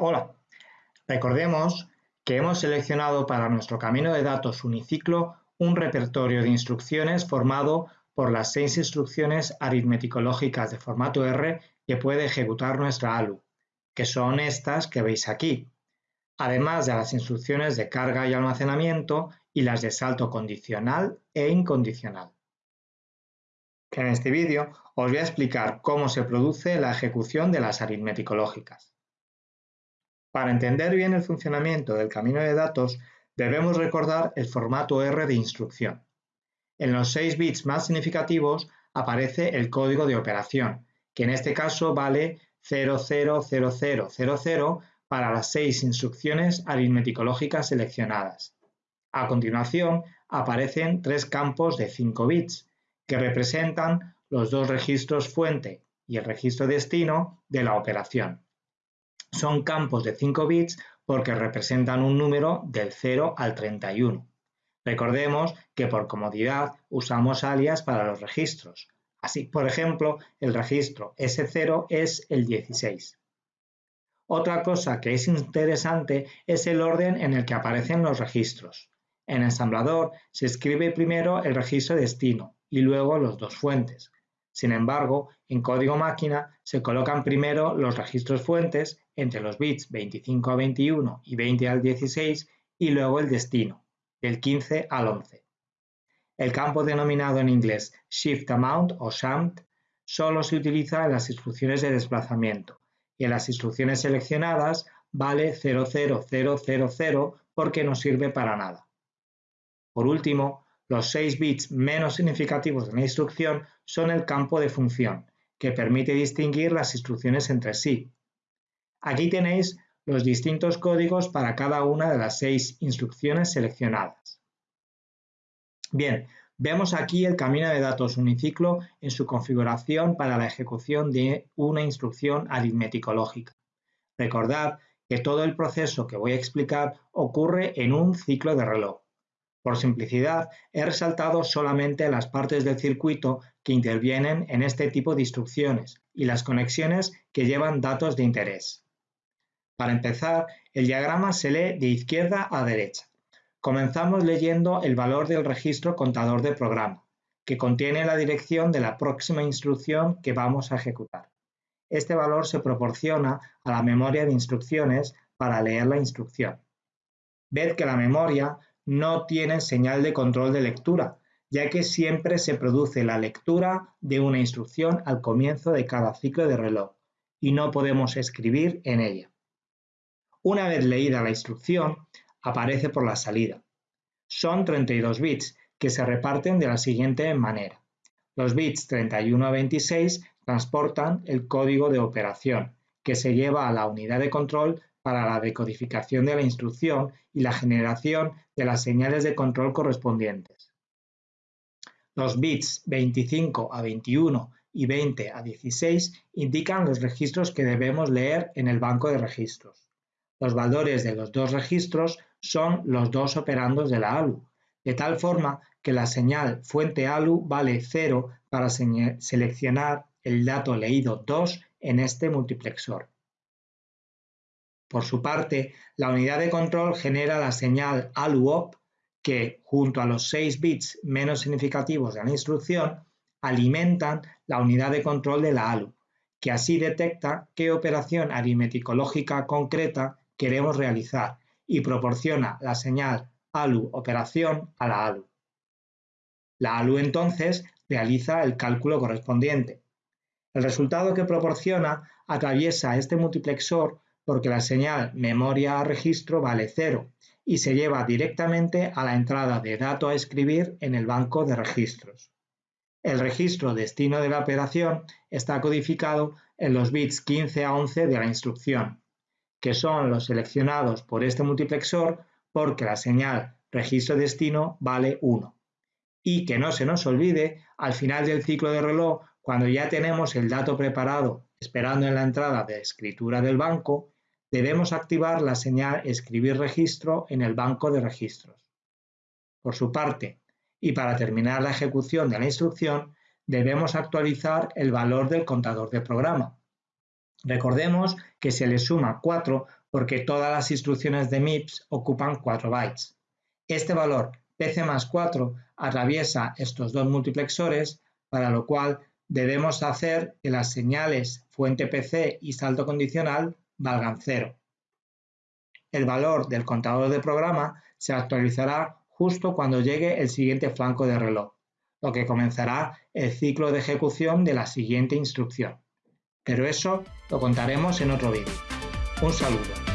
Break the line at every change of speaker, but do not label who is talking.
Hola, recordemos que hemos seleccionado para nuestro camino de datos uniciclo un repertorio de instrucciones formado por las seis instrucciones aritmético-lógicas de formato R que puede ejecutar nuestra ALU, que son estas que veis aquí, además de las instrucciones de carga y almacenamiento y las de salto condicional e incondicional. En este vídeo os voy a explicar cómo se produce la ejecución de las aritmético-lógicas. Para entender bien el funcionamiento del camino de datos, debemos recordar el formato R de instrucción. En los 6 bits más significativos aparece el código de operación, que en este caso vale 000000 para las 6 instrucciones aritmético-lógicas seleccionadas. A continuación aparecen tres campos de 5 bits, que representan los dos registros fuente y el registro destino de la operación. Son campos de 5 bits porque representan un número del 0 al 31. Recordemos que por comodidad usamos alias para los registros. Así, por ejemplo, el registro S0 es el 16. Otra cosa que es interesante es el orden en el que aparecen los registros. En ensamblador se escribe primero el registro destino y luego los dos fuentes. Sin embargo, en código máquina se colocan primero los registros fuentes entre los bits 25 a 21 y 20 al 16 y luego el destino, del 15 al 11. El campo denominado en inglés Shift Amount o SHAMT solo se utiliza en las instrucciones de desplazamiento y en las instrucciones seleccionadas vale 00000 porque no sirve para nada. Por último, los 6 bits menos significativos de una instrucción son el campo de función, que permite distinguir las instrucciones entre sí. Aquí tenéis los distintos códigos para cada una de las seis instrucciones seleccionadas. Bien, vemos aquí el camino de datos uniciclo en su configuración para la ejecución de una instrucción aritmético-lógica. Recordad que todo el proceso que voy a explicar ocurre en un ciclo de reloj. Por simplicidad, he resaltado solamente las partes del circuito que intervienen en este tipo de instrucciones y las conexiones que llevan datos de interés. Para empezar, el diagrama se lee de izquierda a derecha. Comenzamos leyendo el valor del registro contador de programa, que contiene la dirección de la próxima instrucción que vamos a ejecutar. Este valor se proporciona a la memoria de instrucciones para leer la instrucción. Ved que la memoria no tienen señal de control de lectura, ya que siempre se produce la lectura de una instrucción al comienzo de cada ciclo de reloj y no podemos escribir en ella. Una vez leída la instrucción, aparece por la salida. Son 32 bits que se reparten de la siguiente manera. Los bits 31 a 26 transportan el código de operación, que se lleva a la unidad de control para la decodificación de la instrucción y la generación de las señales de control correspondientes. Los bits 25 a 21 y 20 a 16 indican los registros que debemos leer en el banco de registros. Los valores de los dos registros son los dos operandos de la ALU, de tal forma que la señal fuente ALU vale 0 para seleccionar el dato leído 2 en este multiplexor. Por su parte, la unidad de control genera la señal ALU-OP que, junto a los 6 bits menos significativos de la instrucción, alimentan la unidad de control de la ALU, que así detecta qué operación aritmético-lógica concreta queremos realizar y proporciona la señal ALU operación a la ALU. La ALU entonces realiza el cálculo correspondiente. El resultado que proporciona atraviesa este multiplexor porque la señal memoria a registro vale 0 y se lleva directamente a la entrada de dato a escribir en el banco de registros. El registro destino de la operación está codificado en los bits 15 a 11 de la instrucción, que son los seleccionados por este multiplexor porque la señal registro destino vale 1. Y que no se nos olvide, al final del ciclo de reloj, cuando ya tenemos el dato preparado esperando en la entrada de escritura del banco, debemos activar la señal escribir registro en el banco de registros. Por su parte, y para terminar la ejecución de la instrucción, debemos actualizar el valor del contador de programa. Recordemos que se le suma 4 porque todas las instrucciones de MIPS ocupan 4 bytes. Este valor PC más 4 atraviesa estos dos multiplexores, para lo cual debemos hacer que las señales fuente PC y salto condicional valgan 0. El valor del contador de programa se actualizará justo cuando llegue el siguiente flanco de reloj, lo que comenzará el ciclo de ejecución de la siguiente instrucción. Pero eso lo contaremos en otro vídeo. Un saludo.